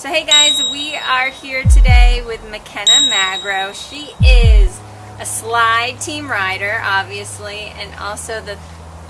So hey guys, we are here today with McKenna Magro. She is a slide team rider, obviously, and also the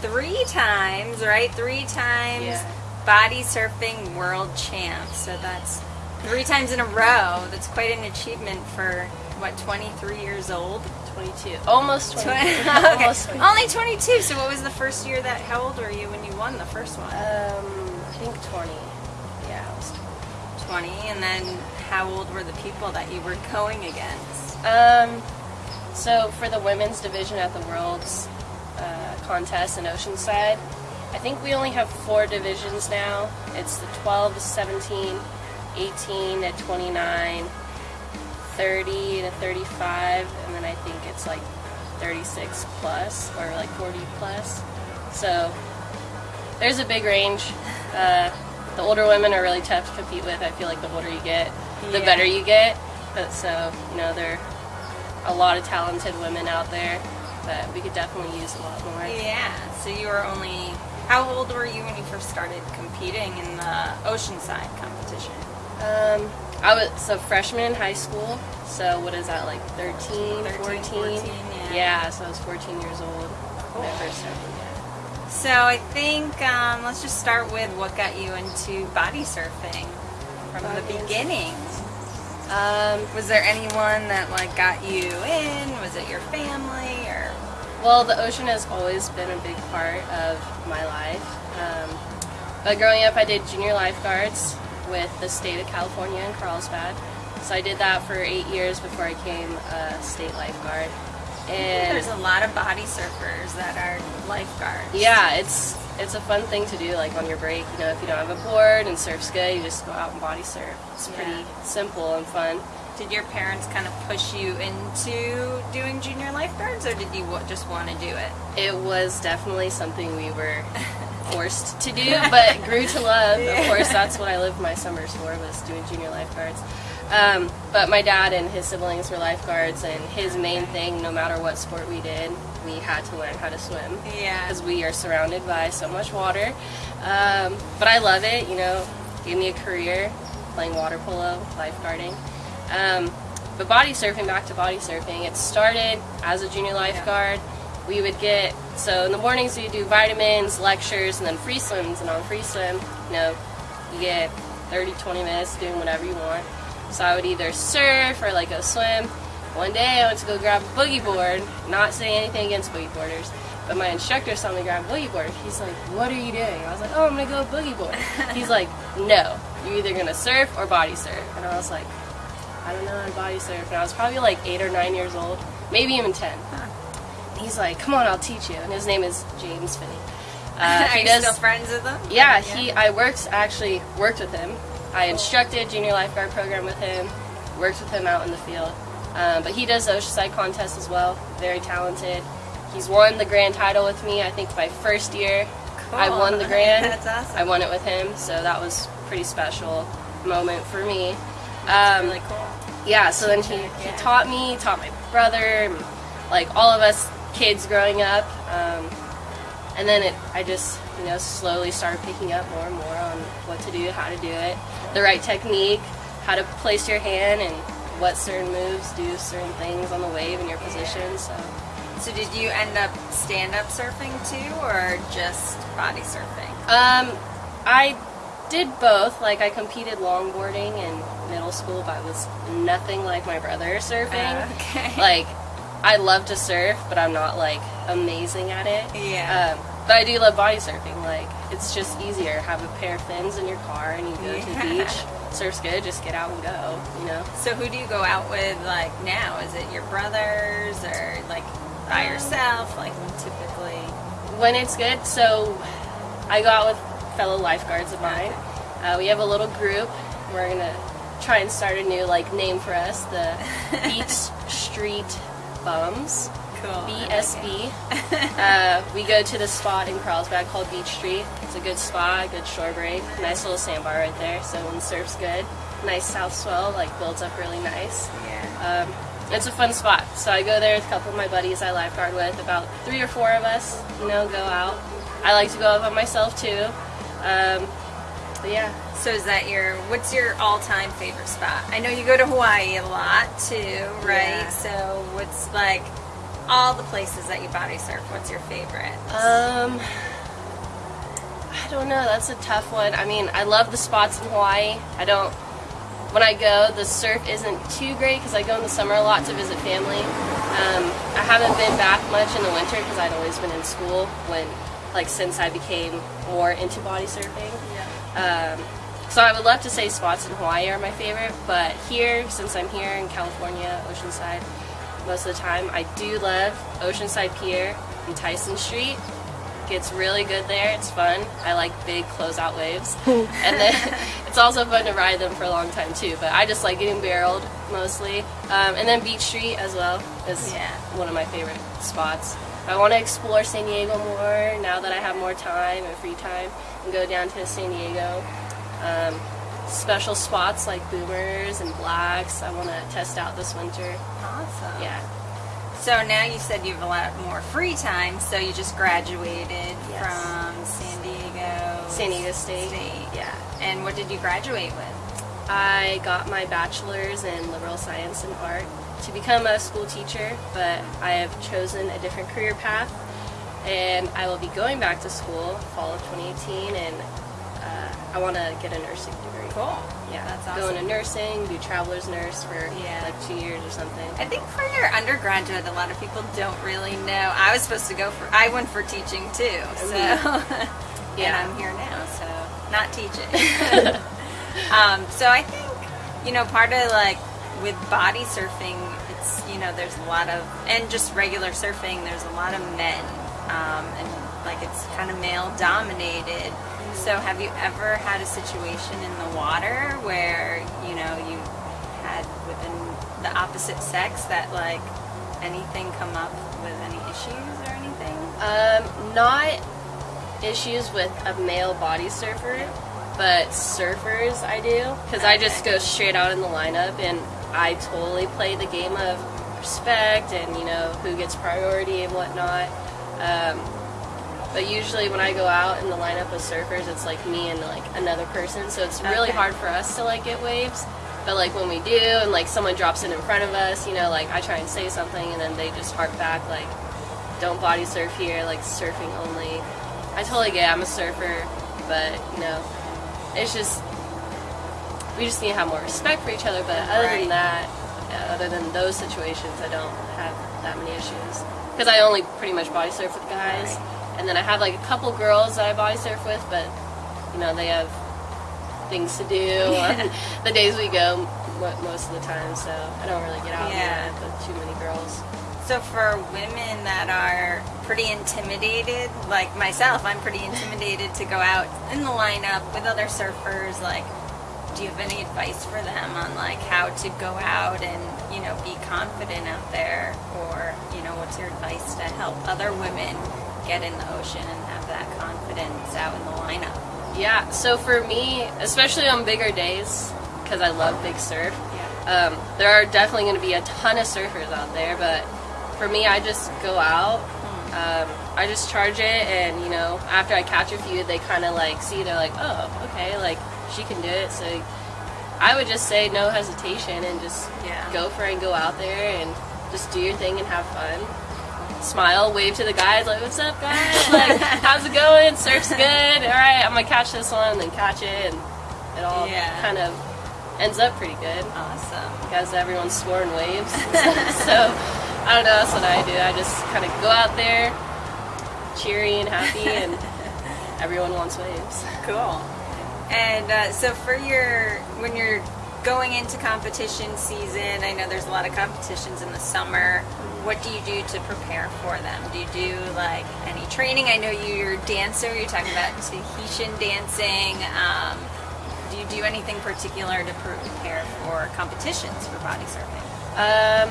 three times, right? Three times Yeah. body surfing world champ. So that's three times in a row. That's quite an achievement for what, 23 years old? 22. Almost 22. okay. Almost 22. Only 22. So what was the first year that? How old were you when you won the first one? Um, I think 20. Yeah, I was 20. And then how old were the people that you were going against? Um, so for the women's division at the Worlds uh, contest in Oceanside, I think we only have four divisions now. It's the 12 to 17, 18 to 29, 30 to 35, and then I think it's like 36 plus or like 40 plus. So there's a big range. Uh, the older women are really tough to compete with. I feel like the older you get, the Yeah. better you get. But so you know there are a lot of talented women out there, but we could definitely use a lot more. Yeah. So you were only. How old were you when you first started competing in the Oceanside competition? Um, I was so freshman in high school. So what is that like 13, 13, 14? 14, yeah. so I was 14 years old when I first started. So I think um, let's just start with what got you into body surfing from Body the beginning. Um, Was there anyone that like got you in? Was it your family or? Well, the ocean has always been a big part of my life. Um, but growing up, I did junior lifeguards with the state of California in Carlsbad. So I did that for eight years before I became a state lifeguard. And There's a lot of body surfers that are lifeguards. yeah, it's it's a fun thing to do. Like on your break, you know, if you don't have a board and surf's good, you just go out and body surf. It's pretty simple and fun. Did your parents kind of push you into doing junior lifeguards, or did you just want to do it? It was definitely something we were forced to do, but grew to love. Yeah. Of course, that's what I lived my summers for was doing junior lifeguards. Um, but my dad and his siblings were lifeguards, and his main thing, no matter what sport we did, we had to learn how to swim Yeah. because we are surrounded by so much water. Um, but I love it. You know, gave me a career playing water polo, lifeguarding. Um, but body surfing, back to body surfing, it started as a junior lifeguard. We would get, so in the mornings we do vitamins, lectures, and then free swims. And on free swim, you know, you get 30, 20 minutes doing whatever you want. So I would either surf or like go swim. One day I went to go grab a boogie board, not saying anything against boogie boarders, but my instructor saw me grab a boogie board. He's like, What are you doing? I was like, Oh, I'm gonna go boogie board. He's like, No, you're either gonna surf or body surf. And I was like, I don't know how to body surf. And I was probably like eight or nine years old, maybe even 10. And he's like, Come on, I'll teach you. And his name is James Finney. Uh, are you does- still friends with them? yeah, he. I worked actually worked with him. I instructed junior lifeguard program with him. Worked with him out in the field. Um, but he does the Oceanside contest as well. Very talented. He's won the grand title with me. I think my first year, I won the grand. That's awesome. I won it with him, so that was a pretty special moment for me. Um, really cool. yeah, so then he, he taught me, taught my brother, like all of us kids growing up. Um, and then it, I just, you know, slowly started picking up more and more on what to do, how to do it, the right technique, how to place your hand, and what certain moves do certain things on the wave in your position. So So did you end up stand-up surfing too, or just body surfing? Um, I did both. Like I competed longboarding in middle school, but I was nothing like my brother surfing. Uh, okay. Like I love to surf, but I'm not like amazing at it. Yeah. Um, but I do love body surfing. Like it's just easier. Have a pair of fins in your car and you go to the beach. Surf's good. Just get out and go. You know. So who do you go out with like now? Is it your brothers or like by yourself? Like typically. when it's good. So I go out with fellow lifeguards of mine. Uh, we have a little group. We're gonna try and start a new like name for us, the Beach Street Bums, Cool. BSB. uh, we go to the spot in Carlsbad called Beach Street. It's a good spot, good shore break, nice little sandbar right there. So when the surf's good, nice south swell like builds up really nice. Yeah. Um, it's a fun spot. So I go there with a couple of my buddies I lifeguard with. About three or four of us, you know, go out. I like to go out by myself too. Um, But yeah, So is that your what's your all-time favorite spot? I know you go to Hawaii a lot too, right? Yeah. So what's like all the places that you body surf? What's your favorite? Um, I don't know. That's a tough one. I mean, I love the spots in Hawaii. I don't. When I go, the surf isn't too great because I go in the summer a lot to visit family. Um, I haven't been back much in the winter because I'd always been in school when, like, since I became more into body surfing. Yeah. Um, so I would love to say spots in Hawaii are my favorite, but here, since I'm here in California, Oceanside, most of the time, I do love Oceanside Pier and Tyson Street. Gets really good there. It's fun. I like big closeout waves, and then it's also fun to ride them for a long time too. But I just like getting barreled mostly, um, and then Beach Street as well is Yeah. one of my favorite spots. I want to explore San Diego more now that I have more time and free time, and go down to San Diego. Um, special spots like boomers and blacks. I want to test out this winter. Awesome. Yeah. So now you said you have a lot more free time. So you just graduated Yes. from San Diego. San Diego State. State. Yeah. And what did you graduate with? I got my bachelor's in liberal science and art to become a school teacher, but I have chosen a different career path, and I will be going back to school fall of 2018, and I want to get a nursing degree. Cool. Yeah, That's awesome. Go into nursing, do traveler's nurse for Yeah. like two years or something. I think for your undergraduate, a lot of people don't really know. I was supposed to go for. I went for teaching too. So. and Yeah. I'm here now, so not teaching. um, so I think, you know, part of like with body surfing, it's, you know, there's a lot of, and just regular surfing, there's a lot of men. Um, and like it's kind of male dominated. So have you ever had a situation in the water where, you know, you had within the opposite sex that like anything come up with any issues or anything? Um, not issues with a male body surfer, but surfers I do because I just go straight out in the lineup and I totally play the game of respect and you know who gets priority and whatnot. Um, but usually when I go out in the lineup of surfers, it's like me and like another person, so it's really Okay. hard for us to like get waves. But like when we do, and like someone drops in in front of us, you know, like I try and say something, and then they just harp back like, "Don't body surf here, like surfing only." I totally get. it, I'm a surfer, but you know, it's just we just need to have more respect for each other. But other Right. than that, other than those situations, I don't have that many issues because I only pretty much body surf with guys, Right. And then I have like a couple girls that I body surf with, but you know they have things to do the days we go most of the time, so I don't really get out Yeah. yeah. with too many girls. So for women that are pretty intimidated, like myself, I'm pretty intimidated to go out in the lineup with other surfers. Like, do you have any advice for them on like how to go out and you know be confident out there, or you know what's your advice to help other women get in the ocean and have that confidence out in the lineup? Yeah, so for me, especially on bigger days, because I love big surf, Yeah. um, there are definitely going to be a ton of surfers out there. But for me, I just go out, um, I just charge it, and you know, after I catch a few, they kind of like see, they're like, oh, okay, like she can do it. So I would just say no hesitation and just Yeah. go for it and go out there and just do your thing and have fun. Smile, wave to the guys, like, what's up, guys? Like, how's it going? Surf's good. All right, I'm gonna catch this one, and then catch it, and it all Yeah. kind of ends up pretty good Awesome. because everyone's scoring waves. so I don't know. That's what I do. I just kind of go out there, cheery and happy, and everyone wants waves. Cool. And uh, so for your when you're going into competition season, I know there's a lot of competitions in the summer. What do you do to prepare for them? Do you do like any training? I know you're a dancer. You're talking about Tahitian dancing. Um, do you do anything particular to prepare for competitions for body surfing? Um,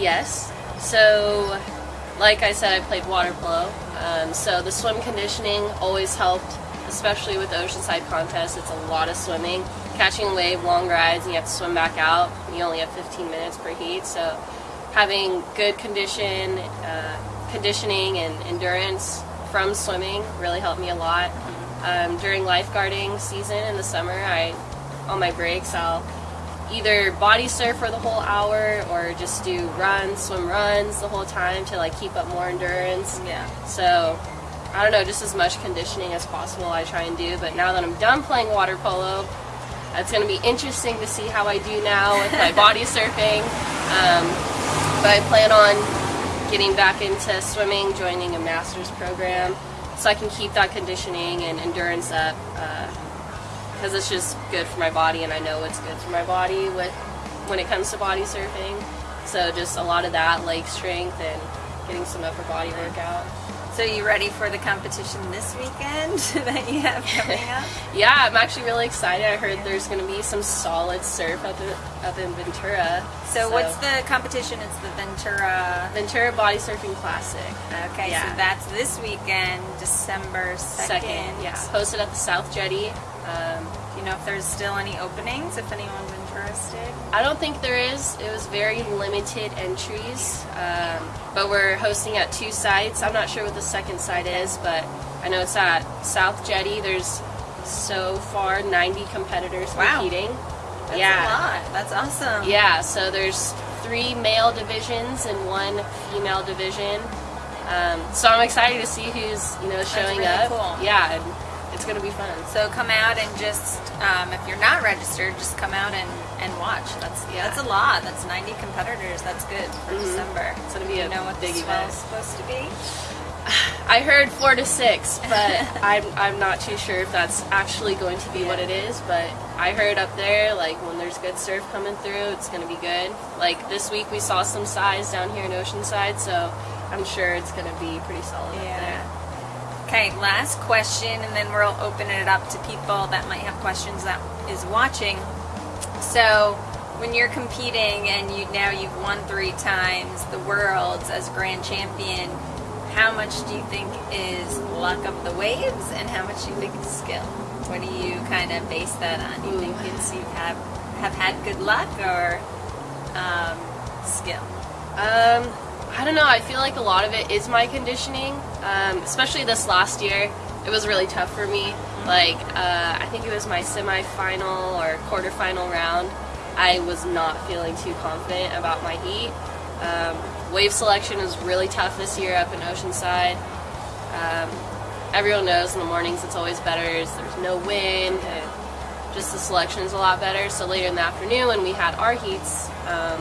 yes. So, like I said, I played water polo. Um, so the swim conditioning always helped, especially with Oceanside contest. It's a lot of swimming, catching wave, long rides, and you have to swim back out. You only have 15 minutes per heat, so having good condition, uh, conditioning, and endurance from swimming really helped me a lot. Um, during lifeguarding season in the summer, I on my breaks I'll either body surf for the whole hour or just do runs, swim runs the whole time to like keep up more endurance. Yeah. So I don't know, just as much conditioning as possible I try and do. But now that I'm done playing water polo, it's going to be interesting to see how I do now with my body surfing. Um, but I plan on getting back into swimming, joining a master's program, so I can keep that conditioning and endurance up. Because it's just good for my body, and I know it's good for my body with when it comes to body surfing. So just a lot of that leg strength and getting some upper body workout. So you ready for the competition this weekend that you have coming up? Yeah, I'm actually really excited. I heard there's going to be some solid surf up in, up in Ventura. So, what's the competition? It's the Ventura. Ventura Body Surfing Classic? Okay, Yeah. so that's this weekend, December 2nd. Second, yeah. Hosted at the South Jetty. Um, Do you know if there's still any openings, if anyone's interested? I don't think there is. It was very limited entries. Um, but we're hosting at two sites. I'm not sure what the second site is, but I know it's at South Jetty. There's so far 90 competitors Wow. competing. That's yeah. a lot. That's awesome. Yeah, so there's three male divisions and one female division. Um, so I'm excited to see who's you know showing really up. cool. Yeah, it's gonna be fun. So come out and just, um, if you're not registered, just come out and, and watch. That's Yeah. that's a lot. That's 90 competitors. That's good for December. It's gonna be You a know what big the event. supposed to be? I heard four to six, but I'm I'm not too sure if that's actually going to be what it is. But I heard up there like when there's good surf coming through, it's gonna be good. Like this week we saw some size down here in Oceanside, so I'm sure it's gonna be pretty solid up there. Okay, last question, and then we'll open it up to people that might have questions that is watching. So, when you're competing and you now you've won three times the worlds as grand champion, how much do you think is luck of the waves, and how much do you think is skill? What do you kind of base that on? Do you think it's you have have had good luck or um, skill? Um, I don't know. I feel like a lot of it is my conditioning, um, especially this last year. It was really tough for me. Like, uh, I think it was my semifinal or quarterfinal round. I was not feeling too confident about my heat. Um, wave selection is really tough this year up in Oceanside. Um, everyone knows in the mornings it's always better. There's no wind. And just the selection is a lot better. So later in the afternoon when we had our heats, um,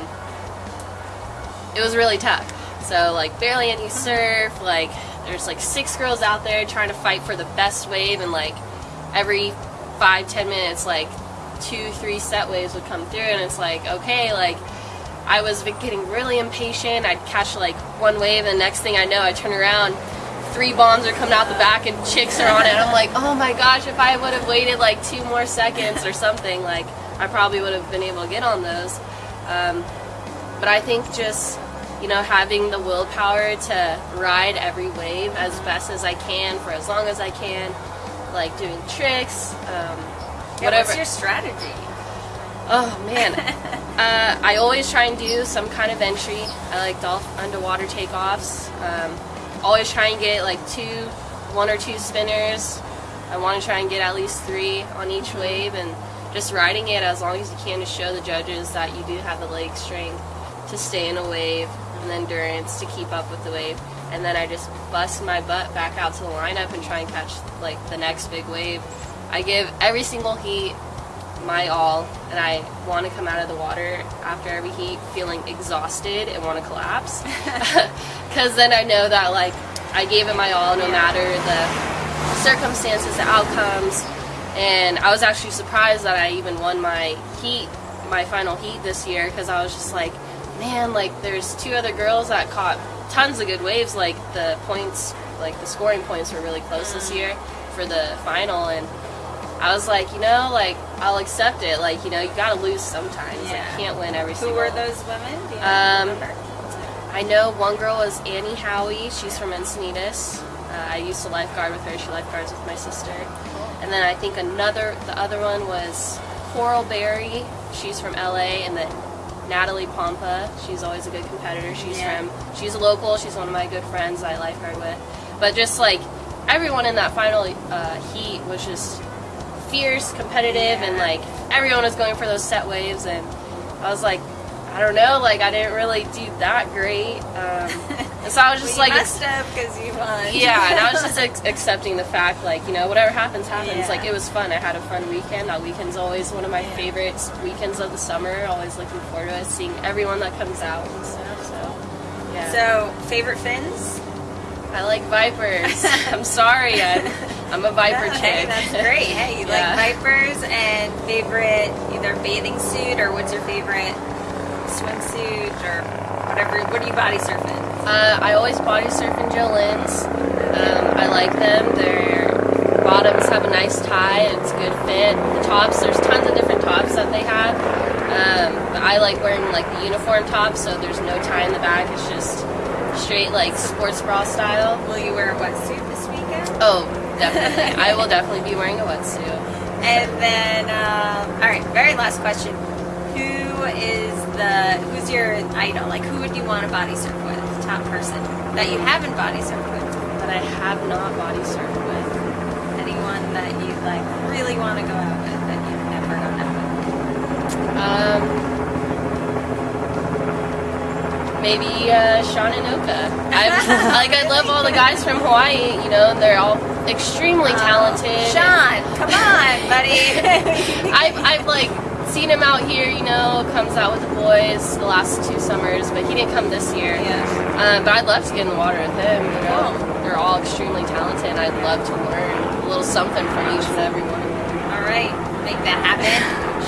it was really tough. So like barely any surf. Like there's like six girls out there trying to fight for the best wave, and like every five ten minutes, like two three set waves would come through, and it's like okay, like I was getting really impatient. I'd catch like one wave, and the next thing I know, I turn around. Three bombs are coming out the back and chicks are on it. I'm like, oh my gosh, if I would have waited like two more seconds or something, like I probably would have been able to get on those. Um, but I think just you know having the willpower to ride every wave as best as I can for as long as I can, like doing tricks, um, Yeah, whatever. What's your strategy? Oh man, uh, I always try and do some kind of entry. I like dolphin underwater takeoffs. Um, always try and get like two, one or two spinners. I want to try and get at least three on each wave, and just riding it as long as you can to show the judges that you do have the leg strength to stay in a wave and endurance to keep up with the wave. And then I just bust my butt back out to the lineup and try and catch like the next big wave. I give every single heat my all, and I want to come out of the water after every heat feeling exhausted and want to collapse. Because then I know that like I gave it my all, no matter the circumstances, the outcomes. And I was actually surprised that I even won my heat, my final heat this year, because I was just like, man, like there's two other girls that caught tons of good waves. Like the points, like the scoring points were really close this year for the final, and I was like, you know, like I'll accept it. Like you know, you gotta lose sometimes. Like, you can't win every Who single. were those women? Do you Um, remember? I know one girl was Annie Howie. She's from Encinitas. Uh, I used to lifeguard with her. She lifeguards with my sister. And then I think another, the other one was Coral Berry. She's from LA, and then Natalie Pompa. She's always a good competitor. She's Yeah. from, she's a local. She's one of my good friends I lifeguard with. But just like everyone in that final uh, heat was just fierce, competitive, and like everyone was going for those set waves, and I was like, I don't know, like I didn't really do that great, um, so I was just Well, like, you messed up because you won. yeah, and I was just ex- accepting the fact, like you know, whatever happens, happens. Yeah. Like it was fun. I had a fun weekend. That weekend's always one of my Yeah. favorite weekends of the summer. Always looking forward to it, seeing everyone that comes out and stuff. So, yeah. So, favorite fins? I like vipers. I'm sorry, I'm, I'm a viper No, chick. Hey, that's great. Hey, you Yeah. like vipers and favorite either bathing suit or what's your favorite swimsuit or whatever? What are you body surfing? Uh, I always body surf in Jolyn's. Um, I like them. Their bottoms have a nice tie. It's a good fit. The tops, there's tons of different tops that they have. Um, but I like wearing like the uniform top, so there's no tie in the back. It's just straight like sports bra style. Will you wear a wetsuit this weekend? Oh, definitely. I will definitely be wearing a wetsuit. And then, um, all right, very last question. The who's your idol? Like, who would you want to body surf with? Top person that you haven't body surfed with? That I have not body surfed with. Anyone that you like really want to go out with that you've never gone out with? Um, maybe uh, Sean and Oka. I like I love all the guys from Hawaii. You know, they're all extremely talented. Oh, Sean, come on, buddy. I've I've like seen him out here. You know, comes out with the boys the last two summers, but he didn't come this year. yeah. Um, but I'd love to get in the water with him. You know, Cool. they're all extremely talented. and I'd love to learn a little something from each and every one. of them. All right, make that happen.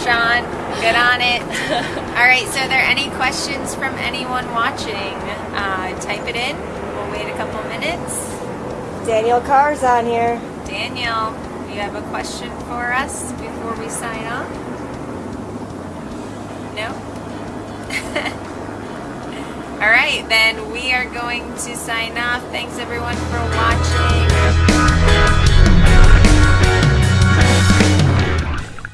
Sean, good on it. All right, so are there any questions from anyone watching? Uh, type it in. We'll wait a couple minutes. Daniel Carr's on here. Daniel, you have a question for us before we sign off? No? All right, then we are going to sign off. Thanks everyone for watching.